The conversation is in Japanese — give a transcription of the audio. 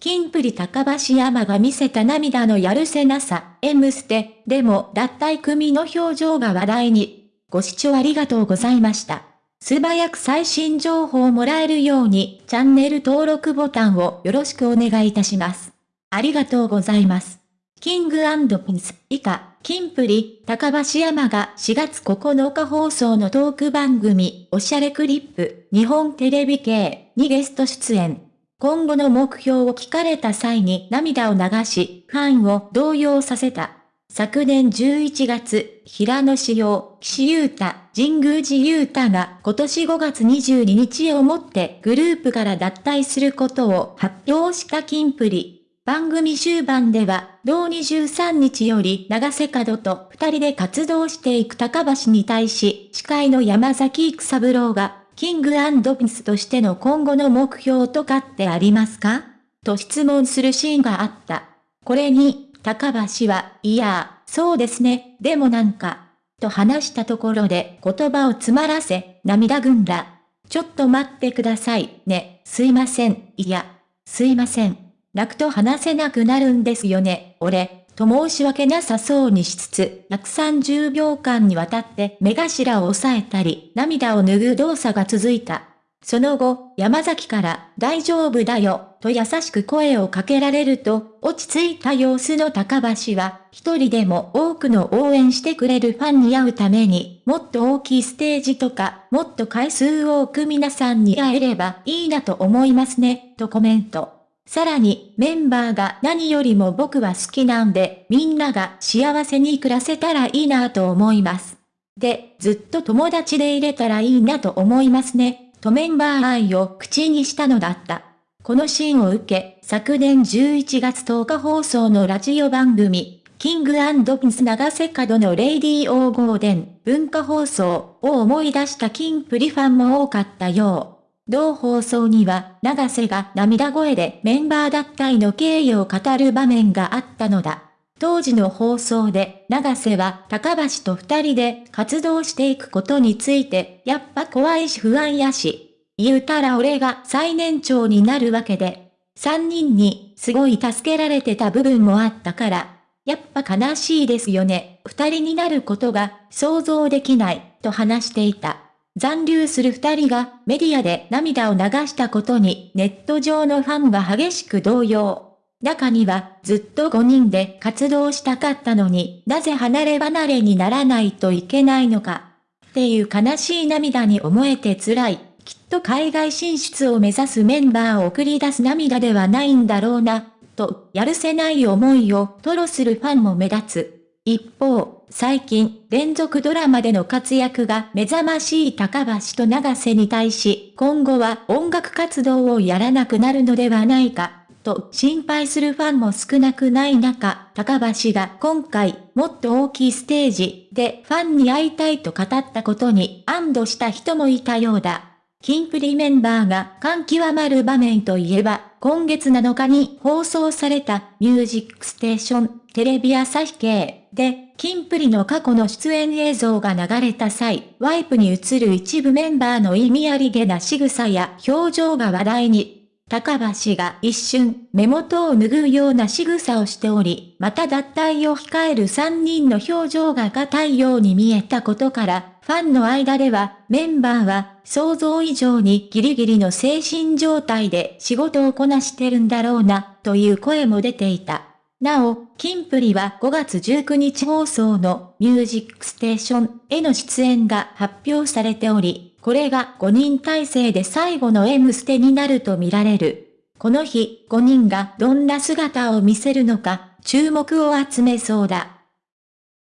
キンプリ高橋山が見せた涙のやるせなさ、M ステ、でも脱退組の表情が話題に。ご視聴ありがとうございました。素早く最新情報をもらえるように、チャンネル登録ボタンをよろしくお願いいたします。ありがとうございます。キングピンス以下、キンプリ、高橋山が4月9日放送のトーク番組、おしゃれクリップ、日本テレビ系にゲスト出演。今後の目標を聞かれた際に涙を流し、ファンを動揺させた。昨年11月、平野志陽、岸優太、神宮寺優太が今年5月22日をもってグループから脱退することを発表したキンプリ。番組終盤では、同23日より長瀬角と二人で活動していく高橋に対し、司会の山崎育三郎が、キングピンスとしての今後の目標とかってありますか？と質問するシーンがあった。これに、高橋は、いや、そうですね、でもなんか、と話したところで言葉を詰まらせ、涙ぐんだ。ちょっと待ってください、ね、すいません、いや、すいません。泣くと話せなくなるんですよね、俺、と申し訳なさそうにしつつ、130秒間にわたって目頭を押さえたり、涙を拭う動作が続いた。その後、山崎から、大丈夫だよ、と優しく声をかけられると、落ち着いた様子の高橋は、一人でも多くの応援してくれるファンに会うために、もっと大きいステージとか、もっと回数多く皆さんに会えればいいなと思いますね、とコメント。さらに、メンバーが何よりも僕は好きなんで、みんなが幸せに暮らせたらいいなと思います。で、ずっと友達でいれたらいいなと思いますね、とメンバー愛を口にしたのだった。このシーンを受け、昨年11月10日放送のラジオ番組、 King & Prince永瀬廉の Radio GARDEN文化放送を思い出したキンプリファンも多かったよう。同放送には、永瀬が涙声でメンバー脱退の経緯を語る場面があったのだ。当時の放送で、長瀬は高橋と二人で活動していくことについて、やっぱ怖いし不安やし。言うたら俺が最年長になるわけで、三人にすごい助けられてた部分もあったから、やっぱ悲しいですよね。二人になることが想像できない、と話していた。残留する二人がメディアで涙を流したことにネット上のファンが激しく動揺。中にはずっと5人で活動したかったのになぜ離れ離れにならないといけないのか。っていう悲しい涙に思えて辛い。きっと海外進出を目指すメンバーを送り出す涙ではないんだろうな、とやるせない思いを吐露するファンも目立つ。一方、最近、連続ドラマでの活躍が目覚ましい高橋と長瀬に対し、今後は音楽活動をやらなくなるのではないか、と心配するファンも少なくない中、高橋が今回、もっと大きいステージでファンに会いたいと語ったことに安堵した人もいたようだ。キンプリメンバーが感極まる場面といえば、今月7日に放送されたミュージックステーションテレビ朝日系で、キンプリの過去の出演映像が流れた際、ワイプに映る一部メンバーの意味ありげな仕草や表情が話題に。高橋が一瞬、目元を拭うような仕草をしており、また脱退を控える3人の表情が硬いように見えたことから、ファンの間では、メンバーは、想像以上にギリギリの精神状態で仕事をこなしてるんだろうな、という声も出ていた。なお、キンプリは5月19日放送のミュージックステーションへの出演が発表されており、これが5人体制で最後の M ステになると見られる。この日、5人がどんな姿を見せるのか、注目を集めそうだ。